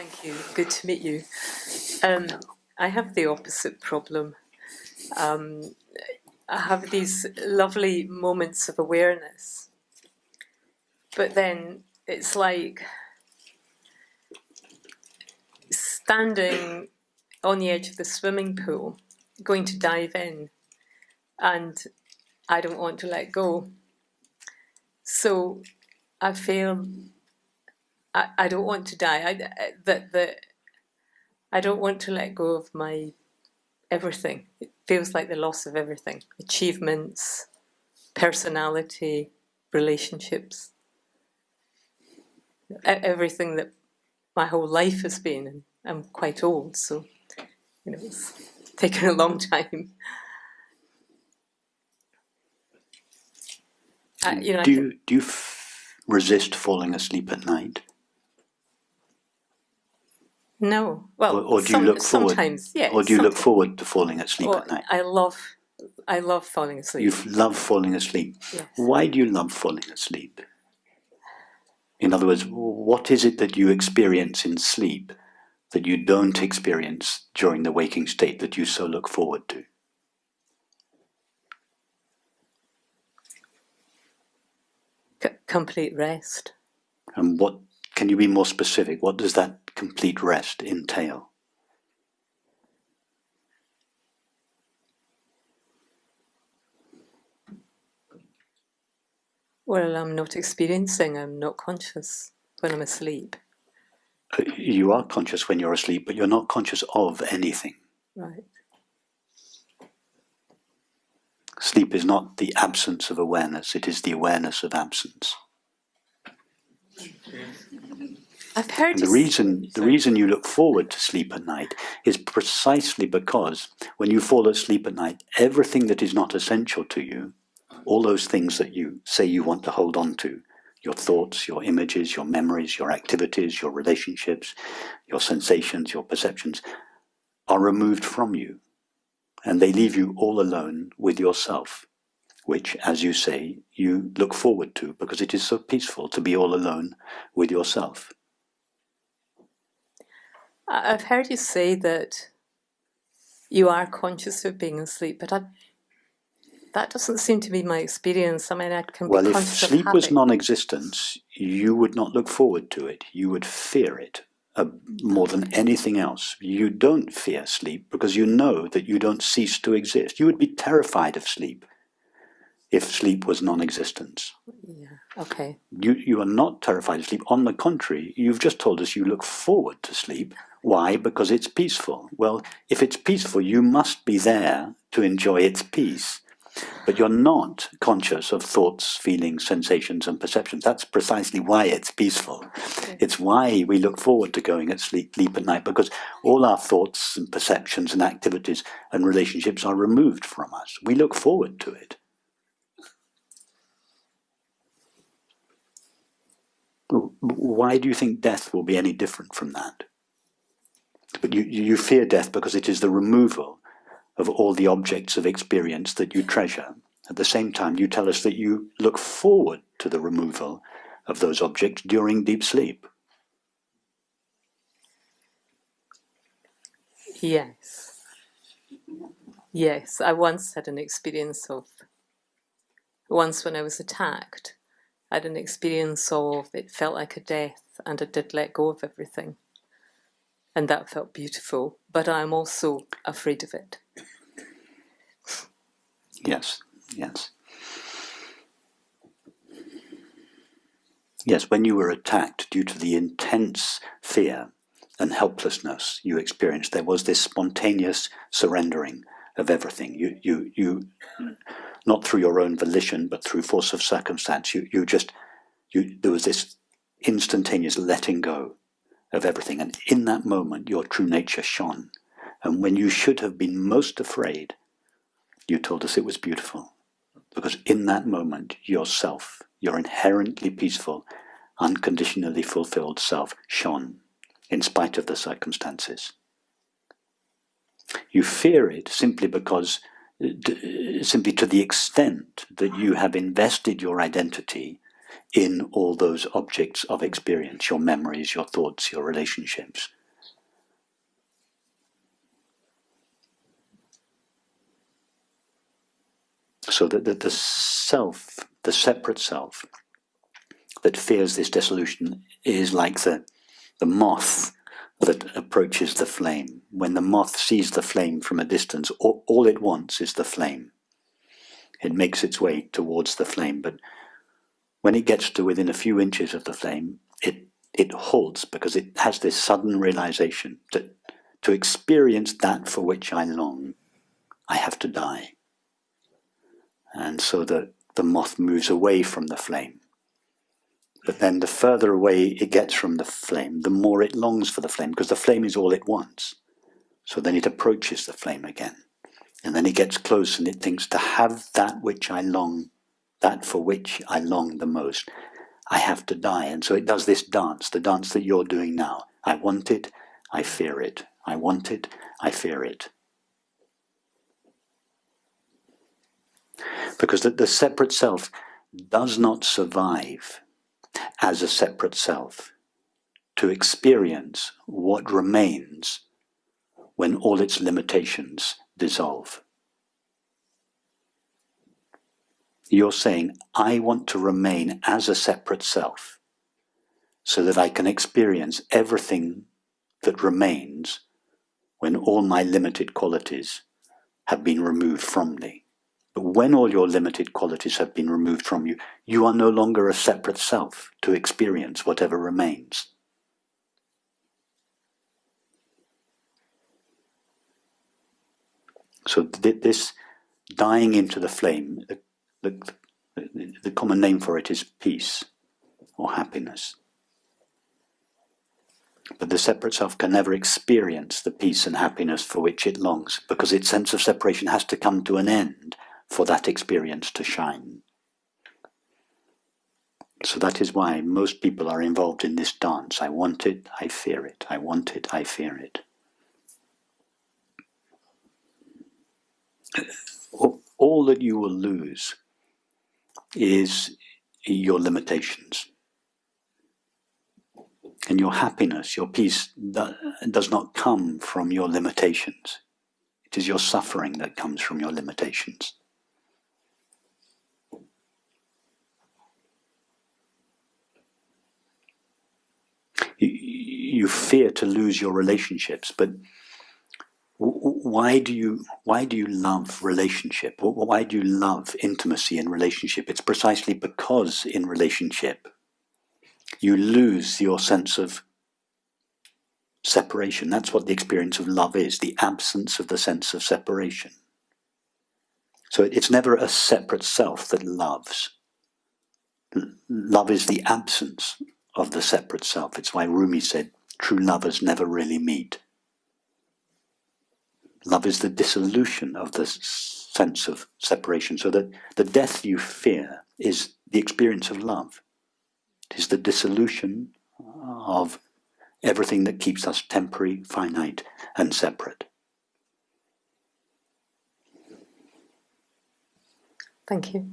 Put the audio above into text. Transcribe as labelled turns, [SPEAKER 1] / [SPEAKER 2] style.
[SPEAKER 1] Thank you. Good to meet you. Um, I have the opposite problem. Um, I have these lovely moments of awareness, but then it's like standing on the edge of the swimming pool, going to dive in, and I don't want to let go. So I feel I, I don't want to die. I, that that I don't want to let go of my everything. It feels like the loss of everything: achievements, personality, relationships, everything that my whole life has been. And I'm quite old, so you know it's taken a long time.
[SPEAKER 2] Uh, you know, do you do you resist falling asleep at night?
[SPEAKER 1] No. Well,
[SPEAKER 2] or, or do some, you look forward?
[SPEAKER 1] Sometimes, yes.
[SPEAKER 2] Or do you look forward to falling asleep at night?
[SPEAKER 1] I love, I love falling asleep.
[SPEAKER 2] You love falling asleep.
[SPEAKER 1] Yes.
[SPEAKER 2] Why do you love falling asleep? In other words, what is it that you experience in sleep that you don't experience during the waking state that you so look forward to?
[SPEAKER 1] C complete rest.
[SPEAKER 2] And what can you be more specific? What does that complete rest entail?
[SPEAKER 1] Well, I'm not experiencing, I'm not conscious when I'm asleep.
[SPEAKER 2] Uh, you are conscious when you're asleep, but you're not conscious of anything.
[SPEAKER 1] Right.
[SPEAKER 2] Sleep is not the absence of awareness, it is the awareness of absence.
[SPEAKER 1] I've heard
[SPEAKER 2] the reason the reason you look forward to sleep at night is precisely because when you fall asleep at night, everything that is not essential to you, all those things that you say you want to hold on to, your thoughts, your images, your memories, your activities, your relationships, your sensations, your perceptions, are removed from you. And they leave you all alone with yourself, which, as you say, you look forward to because it is so peaceful to be all alone with yourself.
[SPEAKER 1] I've heard you say that you are conscious of being asleep, but I, that doesn't seem to be my experience. I mean, I can
[SPEAKER 2] well,
[SPEAKER 1] be
[SPEAKER 2] if sleep was non-existence, you would not look forward to it. You would fear it uh, more than anything else. You don't fear sleep because you know that you don't cease to exist. You would be terrified of sleep if sleep was non-existence.
[SPEAKER 1] Yeah, okay.
[SPEAKER 2] You, you are not terrified of sleep. On the contrary, you've just told us you look forward to sleep. Why? Because it's peaceful. Well, if it's peaceful, you must be there to enjoy its peace. But you're not conscious of thoughts, feelings, sensations, and perceptions. That's precisely why it's peaceful. Okay. It's why we look forward to going at sleep, sleep at night, because all our thoughts and perceptions and activities and relationships are removed from us. We look forward to it. Why do you think death will be any different from that? But you, you fear death because it is the removal of all the objects of experience that you treasure. At the same time, you tell us that you look forward to the removal of those objects during deep sleep.
[SPEAKER 1] Yes. Yes, I once had an experience of, once when I was attacked, I had an experience of, it felt like a death and I did let go of everything and that felt beautiful, but I'm also afraid of it.
[SPEAKER 2] Yes, yes. Yes, when you were attacked due to the intense fear and helplessness you experienced, there was this spontaneous surrendering of everything. You, you, you, not through your own volition, but through force of circumstance, you, you just, you, there was this instantaneous letting go of everything. And in that moment, your true nature shone. And when you should have been most afraid, you told us it was beautiful. Because in that moment, yourself, your inherently peaceful, unconditionally fulfilled self shone, in spite of the circumstances. You fear it simply because, uh, uh, simply to the extent that you have invested your identity in all those objects of experience, your memories, your thoughts, your relationships. So that the, the self, the separate self, that fears this dissolution is like the, the moth that approaches the flame. When the moth sees the flame from a distance, all, all it wants is the flame. It makes its way towards the flame, but when it gets to within a few inches of the flame, it, it halts because it has this sudden realization that to experience that for which I long, I have to die. And so the, the moth moves away from the flame. But then the further away it gets from the flame, the more it longs for the flame, because the flame is all it wants. So then it approaches the flame again. And then it gets close and it thinks, to have that which I long, that for which I long the most, I have to die. And so it does this dance, the dance that you're doing now. I want it, I fear it. I want it, I fear it. Because the, the separate self does not survive as a separate self to experience what remains when all its limitations dissolve. You're saying, I want to remain as a separate self so that I can experience everything that remains when all my limited qualities have been removed from me. But when all your limited qualities have been removed from you, you are no longer a separate self to experience whatever remains. So this dying into the flame, the, the, common name for it is peace or happiness. But the separate self can never experience the peace and happiness for which it longs, because its sense of separation has to come to an end for that experience to shine. So that is why most people are involved in this dance. I want it, I fear it. I want it, I fear it. All that you will lose is your limitations. And your happiness, your peace, does not come from your limitations. It is your suffering that comes from your limitations. you fear to lose your relationships, but why do you why do you love relationship? Why do you love intimacy in relationship? It's precisely because in relationship you lose your sense of separation. That's what the experience of love is, the absence of the sense of separation. So it's never a separate self that loves. Love is the absence of the separate self. It's why Rumi said, true lovers never really meet. Love is the dissolution of the sense of separation, so that the death you fear is the experience of love. It is the dissolution of everything that keeps us temporary, finite, and separate.
[SPEAKER 1] Thank you.